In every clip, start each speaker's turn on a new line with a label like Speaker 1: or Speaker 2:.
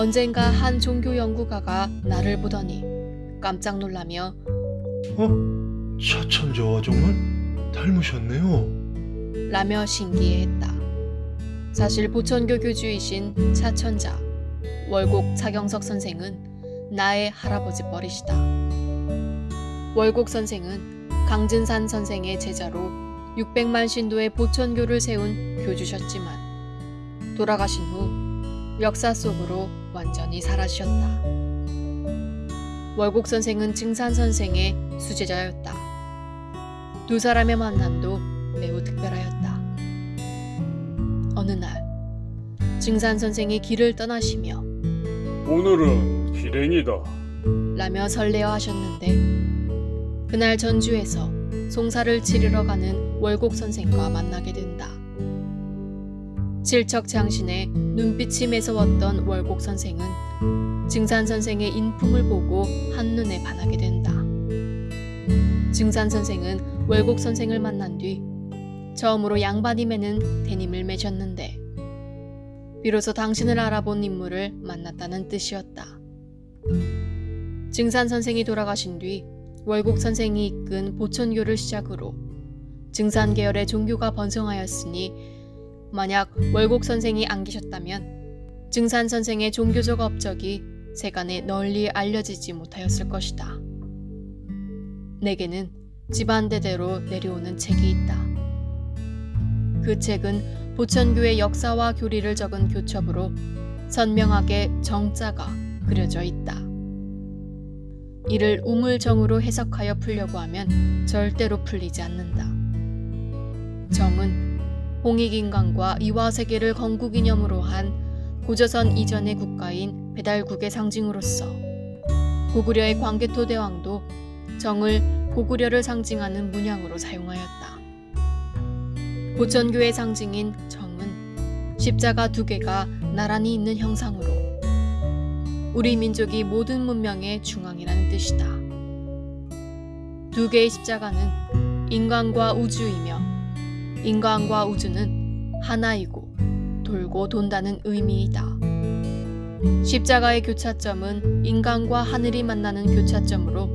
Speaker 1: 언젠가 한 종교 연구가가 나를 보더니 깜짝 놀라며
Speaker 2: 어? 차천저와 정말 닮으셨네요.
Speaker 1: 라며 신기해했다. 사실 보천교 교주이신 차천자 월곡 차경석 선생은 나의 할아버지 뻘이시다. 월곡 선생은 강진산 선생의 제자로 600만 신도의 보천교를 세운 교주셨지만 돌아가신 후 역사 속으로 완전히 사라지셨다. 월곡 선생은 증산 선생의 수제자였다. 두 사람의 만남도 매우 특별하였다. 어느 날 증산 선생이 길을 떠나시며
Speaker 3: 오늘은 길행이다.
Speaker 1: 라며 설레어 하셨는데 그날 전주에서 송사를 치르러 가는 월곡 선생과 만나게 된다. 칠척장신에 눈빛이 매서웠던 월곡 선생은 증산 선생의 인품을 보고 한눈에 반하게 된다. 증산 선생은 월곡 선생을 만난 뒤 처음으로 양반이 매는 대님을 맺었는데 비로소 당신을 알아본 인물을 만났다는 뜻이었다. 증산 선생이 돌아가신 뒤 월곡 선생이 이끈 보천교를 시작으로 증산 계열의 종교가 번성하였으니 만약 월곡 선생이 안 계셨다면 증산 선생의 종교적 업적이 세간에 널리 알려지지 못하였을 것이다. 내게는 집안 대대로 내려오는 책이 있다. 그 책은 보천교의 역사와 교리를 적은 교첩으로 선명하게 정자가 그려져 있다. 이를 우물정으로 해석하여 풀려고 하면 절대로 풀리지 않는다. 정은 홍익인간과 이화세계를 건국이념으로 한 고조선 이전의 국가인 배달국의 상징으로서 고구려의 광개토 대왕도 정을 고구려를 상징하는 문양으로 사용하였다. 보천교의 상징인 정은 십자가 두 개가 나란히 있는 형상으로 우리 민족이 모든 문명의 중앙이라는 뜻이다. 두 개의 십자가는 인간과 우주이며 인간과 우주는 하나이고 돌고 돈다는 의미이다. 십자가의 교차점은 인간과 하늘이 만나는 교차점으로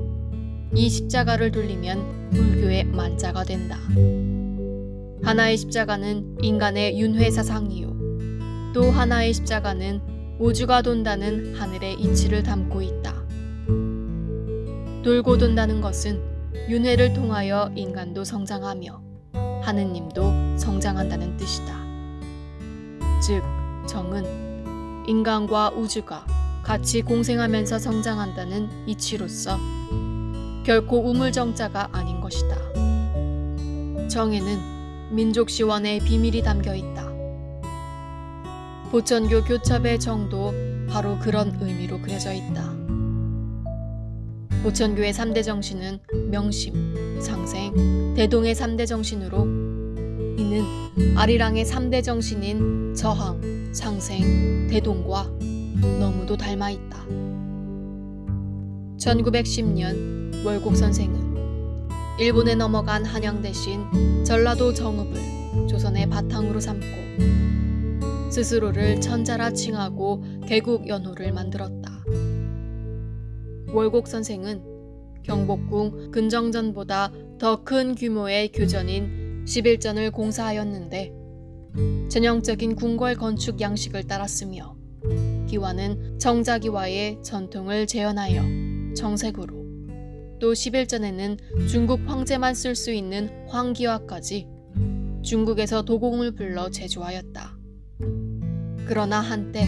Speaker 1: 이 십자가를 돌리면 불교의 만자가 된다. 하나의 십자가는 인간의 윤회 사상이요. 또 하나의 십자가는 우주가 돈다는 하늘의 이치를 담고 있다. 돌고 돈다는 것은 윤회를 통하여 인간도 성장하며 하느님도 성장한다는 뜻이다. 즉, 정은 인간과 우주가 같이 공생하면서 성장한다는 이치로서 결코 우물정자가 아닌 것이다. 정에는 민족 시원의 비밀이 담겨 있다. 보천교 교첩의 정도 바로 그런 의미로 그려져 있다. 보천교의 3대 정신은 명심, 상생, 대동의 3대 정신으로 이는 아리랑의 3대 정신인 저항, 상생, 대동과 너무도 닮아 있다. 1910년 월곡 선생은 일본에 넘어간 한양 대신 전라도 정읍을 조선의 바탕으로 삼고 스스로를 천자라 칭하고 개국 연호를 만들었다. 월곡 선생은 경복궁 근정전보다 더 큰 규모의 교전인 11전을 공사하였는데 전형적인 궁궐 건축 양식을 따랐으며 기와는 정자기와의 전통을 재현하여 정색으로 또 11전에는 중국 황제만 쓸 수 있는 황기와까지 중국에서 도공을 불러 제조하였다. 그러나 한때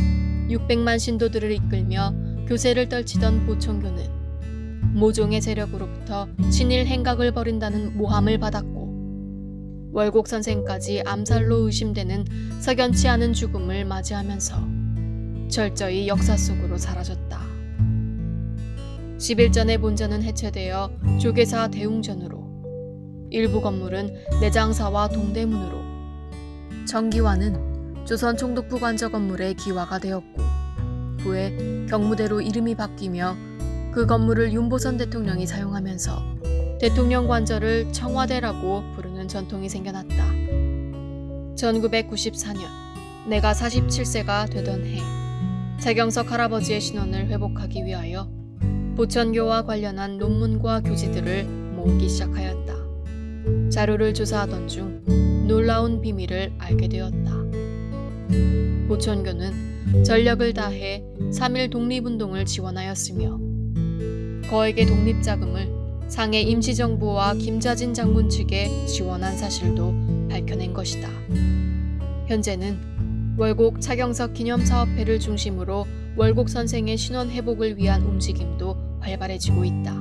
Speaker 1: 600만 신도들을 이끌며 교세를 떨치던 보청교는 모종의 세력으로부터 친일 행각을 벌인다는 모함을 받았고 월곡 선생까지 암살로 의심되는 석연치 않은 죽음을 맞이하면서 철저히 역사 속으로 사라졌다. 11전의 본전은 해체되어 조계사 대웅전으로 일부 건물은 내장사와 동대문으로 정기와는 조선 총독부 관저 건물의 기와가 되었고 후에 경무대로 이름이 바뀌며 그 건물을 윤보선 대통령이 사용하면서 대통령 관저를 청와대라고 부르는 전통이 생겨났다. 1994년 내가 47세가 되던 해 차경석 할아버지의 신원을 회복하기 위하여 보천교와 관련한 논문과 교재들을 모으기 시작하였다. 자료를 조사하던 중 놀라운 비밀을 알게 되었다. 보천교는 전력을 다해 3.1 독립운동을 지원하였으며 거액의 독립자금을 상해 임시정부와 김자진 장군 측에 지원한 사실도 밝혀낸 것이다. 현재는 월곡 차경석 기념사업회를 중심으로 월곡 선생의 신원 회복을 위한 움직임도 활발해지고 있다.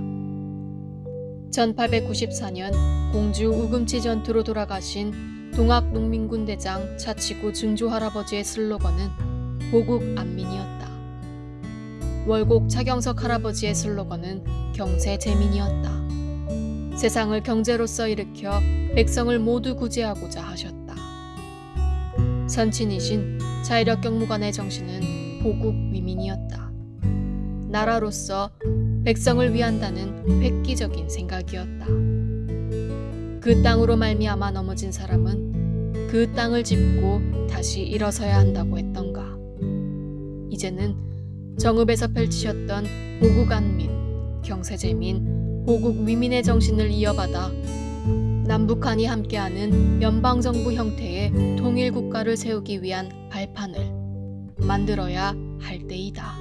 Speaker 1: 1894년 공주 우금치 전투로 돌아가신 동학농민군 대장 차치구 증조 할아버지의 슬로건은 보국 안민이었다. 월곡 차경석 할아버지의 슬로건은 경세 재민이었다. 세상을 경제로서 일으켜 백성을 모두 구제하고자 하셨다. 선친이신 자이력 경무관의 정신은 보국 위민이었다. 나라로서 백성을 위한다는 획기적인 생각이었다. 그 땅으로 말미암아 넘어진 사람은 그 땅을 짚고 다시 일어서야 한다고 했던가. 이제는 정읍에서 펼치셨던 보국안민, 경세재민, 보국 위민의 정신을 이어받아 남북한이 함께하는 연방정부 형태의 통일국가를 세우기 위한 발판을 만들어야 할 때이다.